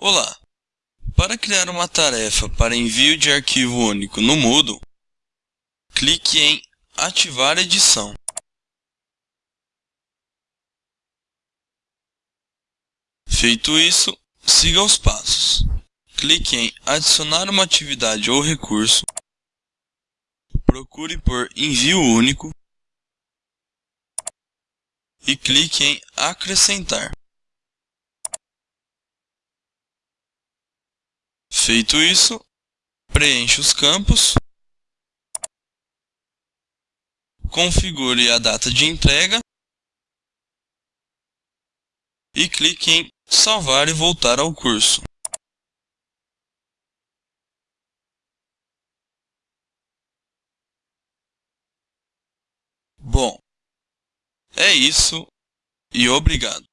Olá! Para criar uma tarefa para envio de arquivo único no Moodle, clique em Ativar edição. Feito isso, siga os passos. Clique em Adicionar uma atividade ou recurso. Procure por Envio único. E clique em Acrescentar. Feito isso, preencha os campos. Configure a data de entrega. E clique em Salvar e voltar ao curso. Bom, é isso e obrigado.